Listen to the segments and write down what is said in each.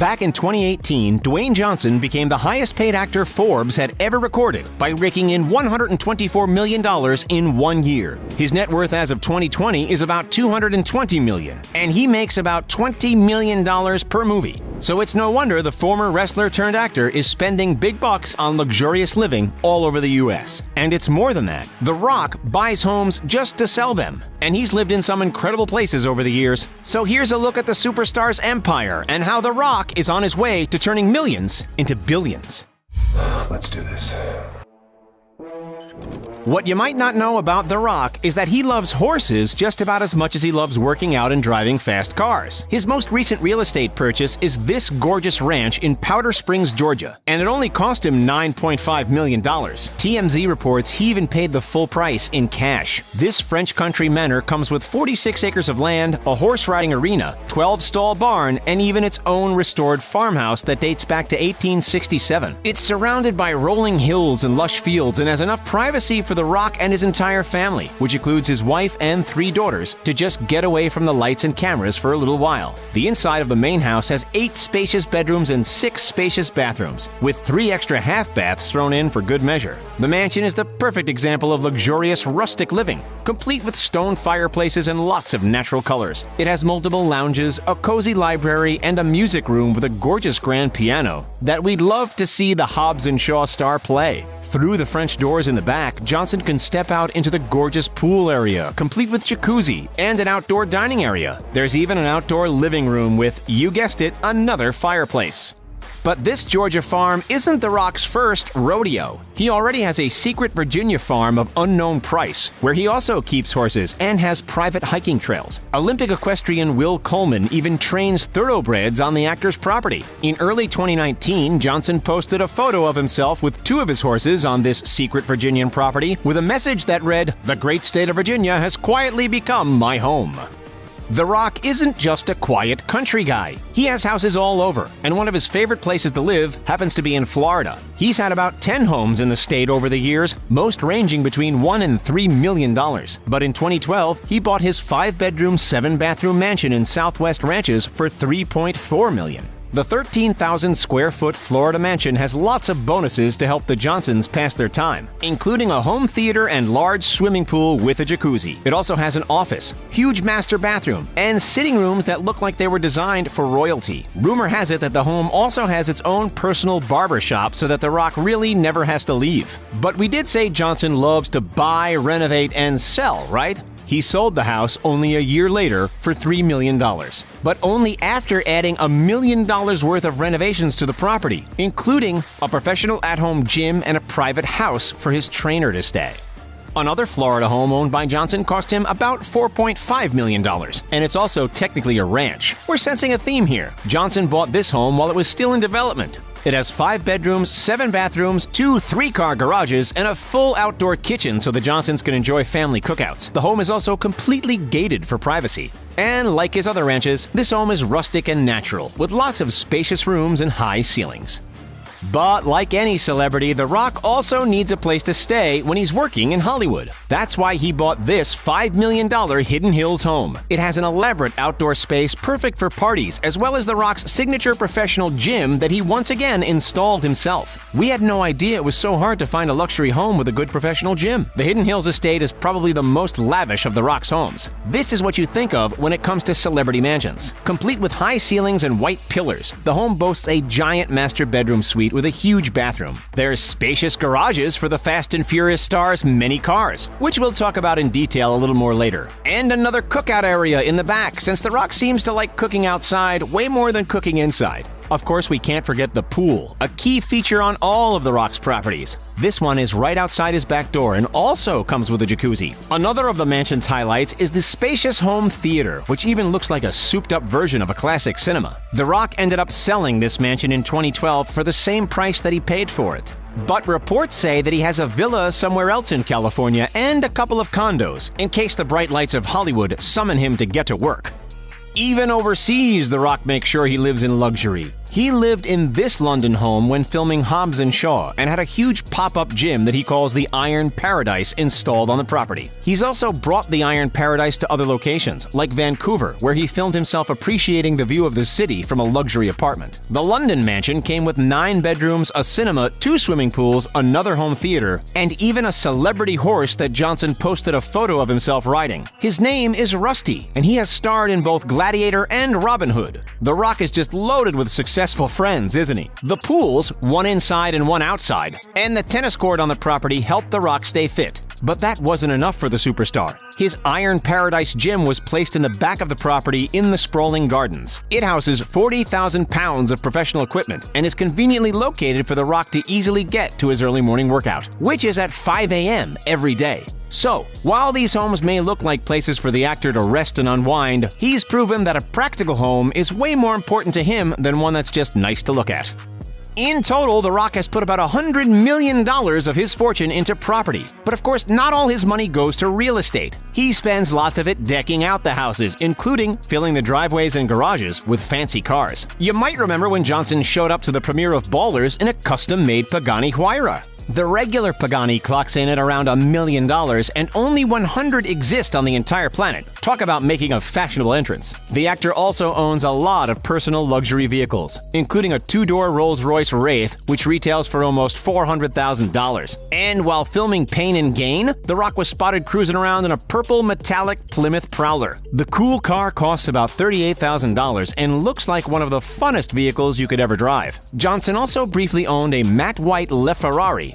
Back in 2018, Dwayne Johnson became the highest paid actor Forbes had ever recorded by raking in $124 million in one year. His net worth as of 2020 is about 220 million, and he makes about $20 million per movie. So it's no wonder the former wrestler turned actor is spending big bucks on luxurious living all over the US. And it's more than that. The Rock buys homes just to sell them, and he's lived in some incredible places over the years. So here's a look at the superstar's empire and how The Rock is on his way to turning millions into billions. Let's do this. What you might not know about The Rock is that he loves horses just about as much as he loves working out and driving fast cars. His most recent real estate purchase is this gorgeous ranch in Powder Springs, Georgia, and it only cost him $9.5 million. TMZ reports he even paid the full price in cash. This French country manor comes with 46 acres of land, a horse riding arena, 12 stall barn, and even its own restored farmhouse that dates back to 1867. It's surrounded by rolling hills and lush fields and has enough privacy for The Rock and his entire family, which includes his wife and three daughters, to just get away from the lights and cameras for a little while. The inside of the main house has eight spacious bedrooms and six spacious bathrooms, with three extra half baths thrown in for good measure. The mansion is the perfect example of luxurious rustic living, complete with stone fireplaces and lots of natural colors. It has multiple lounges, a cozy library, and a music room with a gorgeous grand piano that we'd love to see the Hobbs and Shaw star play. Through the French doors in the back, Johnson can step out into the gorgeous pool area, complete with jacuzzi and an outdoor dining area. There's even an outdoor living room with, you guessed it, another fireplace. But this Georgia farm isn't The Rock's first rodeo. He already has a secret Virginia farm of unknown price, where he also keeps horses and has private hiking trails. Olympic equestrian Will Coleman even trains thoroughbreds on the actor's property. In early 2019, Johnson posted a photo of himself with two of his horses on this secret Virginian property with a message that read, The great state of Virginia has quietly become my home. The Rock isn't just a quiet country guy. He has houses all over, and one of his favorite places to live happens to be in Florida. He's had about 10 homes in the state over the years, most ranging between 1 and 3 million dollars. But in 2012, he bought his 5-bedroom, 7-bathroom mansion in Southwest Ranches for 3.4 million. The 13,000 square foot Florida mansion has lots of bonuses to help the Johnsons pass their time, including a home theater and large swimming pool with a jacuzzi. It also has an office, huge master bathroom, and sitting rooms that look like they were designed for royalty. Rumor has it that the home also has its own personal barber shop so that The Rock really never has to leave. But we did say Johnson loves to buy, renovate, and sell, right? He sold the house only a year later for $3 million, but only after adding a million dollars worth of renovations to the property, including a professional at home gym and a private house for his trainer to stay. Another Florida home owned by Johnson cost him about $4.5 million, and it's also technically a ranch. We're sensing a theme here. Johnson bought this home while it was still in development. It has five bedrooms, seven bathrooms, two three car garages, and a full outdoor kitchen so the Johnsons can enjoy family cookouts. The home is also completely gated for privacy. And like his other ranches, this home is rustic and natural, with lots of spacious rooms and high ceilings. But like any celebrity, The Rock also needs a place to stay when he's working in Hollywood. That's why he bought this $5 million Hidden Hills home. It has an elaborate outdoor space perfect for parties, as well as The Rock's signature professional gym that he once again installed himself. We had no idea it was so hard to find a luxury home with a good professional gym. The Hidden Hills estate is probably the most lavish of The Rock's homes. This is what you think of when it comes to celebrity mansions. Complete with high ceilings and white pillars, the home boasts a giant master bedroom suite with a huge bathroom. There's spacious garages for the Fast and Furious star's many cars, which we'll talk about in detail a little more later. And another cookout area in the back, since The Rock seems to like cooking outside way more than cooking inside. Of course, we can't forget the pool, a key feature on all of the Rock's properties. This one is right outside his back door and also comes with a jacuzzi. Another of the mansion's highlights is the spacious home theater, which even looks like a souped up version of a classic cinema. The Rock ended up selling this mansion in 2012 for the same price that he paid for it. But reports say that he has a villa somewhere else in California and a couple of condos, in case the bright lights of Hollywood summon him to get to work. Even overseas, The Rock makes sure he lives in luxury. He lived in this London home when filming Hobbs and Shaw and had a huge pop-up gym that he calls the Iron Paradise installed on the property. He's also brought the Iron Paradise to other locations, like Vancouver, where he filmed himself appreciating the view of the city from a luxury apartment. The London mansion came with nine bedrooms, a cinema, two swimming pools, another home theater, and even a celebrity horse that Johnson posted a photo of himself riding. His name is Rusty, and he has starred in both Gladiator and Robin Hood. The Rock is just loaded with successful friends, isn't he? The pools, one inside and one outside, and the tennis court on the property helped The Rock stay fit. But that wasn't enough for the superstar. His Iron Paradise gym was placed in the back of the property in the sprawling gardens. It houses 40,000 pounds of professional equipment and is conveniently located for The Rock to easily get to his early morning workout, which is at 5 a.m. every day. So, while these homes may look like places for the actor to rest and unwind, he's proven that a practical home is way more important to him than one that's just nice to look at. In total, The Rock has put about $100 million of his fortune into property. But of course, not all his money goes to real estate. He spends lots of it decking out the houses, including filling the driveways and garages with fancy cars. You might remember when Johnson showed up to the premiere of Ballers in a custom-made Pagani Huayra. The regular Pagani clocks in at around a million dollars, and only 100 exist on the entire planet. Talk about making a fashionable entrance. The actor also owns a lot of personal luxury vehicles, including a two-door Rolls-Royce Wraith, which retails for almost $400,000. And while filming Pain and Gain, The Rock was spotted cruising around in a purple metallic Plymouth Prowler. The cool car costs about $38,000 and looks like one of the funnest vehicles you could ever drive. Johnson also briefly owned a matte white LaFerrari,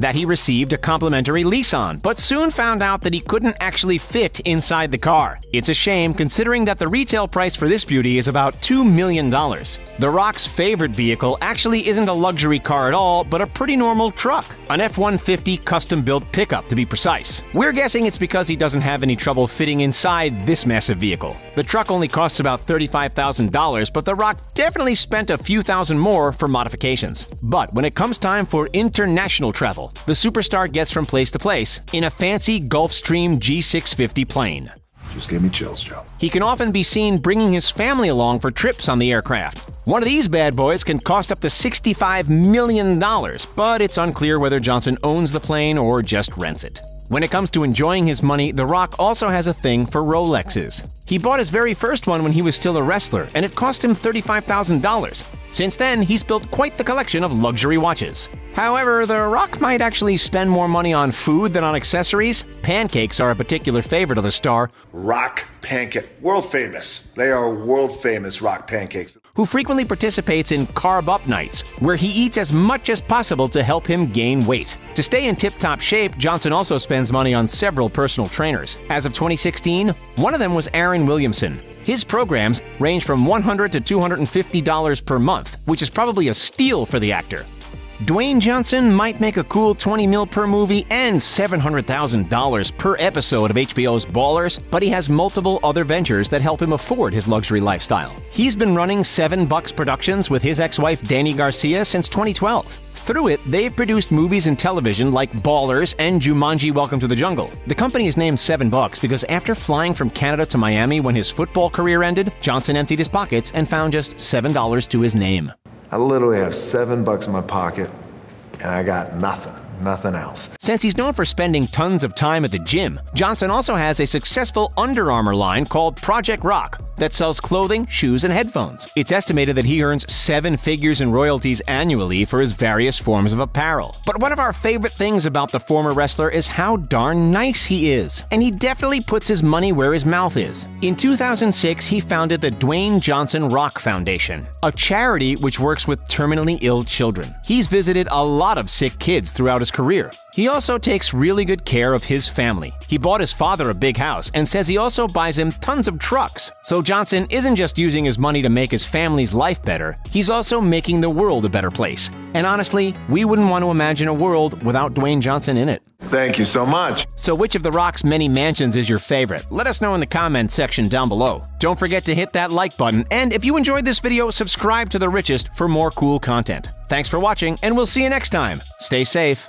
that he received a complimentary lease on, but soon found out that he couldn't actually fit inside the car. It's a shame considering that the retail price for this beauty is about $2 million. The Rock's favorite vehicle actually isn't a luxury car at all, but a pretty normal truck, an F-150 custom-built pickup to be precise. We're guessing it's because he doesn't have any trouble fitting inside this massive vehicle. The truck only costs about $35,000, but The Rock definitely spent a few thousand more for modifications. But when it comes time for international travel, the superstar gets from place to place in a fancy Gulfstream G650 plane. Just gave me chills, Joe. He can often be seen bringing his family along for trips on the aircraft. One of these bad boys can cost up to $65 million, but it's unclear whether Johnson owns the plane or just rents it. When it comes to enjoying his money, The Rock also has a thing for Rolexes. He bought his very first one when he was still a wrestler, and it cost him $35,000. Since then, he's built quite the collection of luxury watches. However, The Rock might actually spend more money on food than on accessories. Pancakes are a particular favorite of the star, Rock pancake. World famous. They are world famous rock pancakes. who frequently participates in Carb Up Nights, where he eats as much as possible to help him gain weight. To stay in tip top shape, Johnson also spends money on several personal trainers. As of 2016, one of them was Aaron Williamson. His programs range from 100 to $250 per month, which is probably a steal for the actor. Dwayne Johnson might make a cool 20 mil per movie and $700,000 per episode of HBO's Ballers, but he has multiple other ventures that help him afford his luxury lifestyle. He's been running 7 Bucks Productions with his ex-wife Dany Garcia since 2012. Through it, they've produced movies and television like Ballers and Jumanji Welcome to the Jungle. The company is named Seven Bucks because after flying from Canada to Miami when his football career ended, Johnson emptied his pockets and found just $7 to his name. I literally have seven bucks in my pocket, and I got nothing. Nothing else. Since he's known for spending tons of time at the gym, Johnson also has a successful Under Armour line called Project Rock that sells clothing, shoes, and headphones. It's estimated that he earns seven figures in royalties annually for his various forms of apparel. But one of our favorite things about the former wrestler is how darn nice he is. And he definitely puts his money where his mouth is. In 2006, he founded the Dwayne Johnson Rock Foundation, a charity which works with terminally ill children. He's visited a lot of sick kids throughout his career. He also takes really good care of his family. He bought his father a big house and says he also buys him tons of trucks. So Johnson isn't just using his money to make his family's life better, he's also making the world a better place. And honestly, we wouldn't want to imagine a world without Dwayne Johnson in it. Thank you so much. So which of The Rock's many mansions is your favorite? Let us know in the comments section down below. Don't forget to hit that like button, and if you enjoyed this video, subscribe to The Richest for more cool content. Thanks for watching, and we'll see you next time. Stay safe.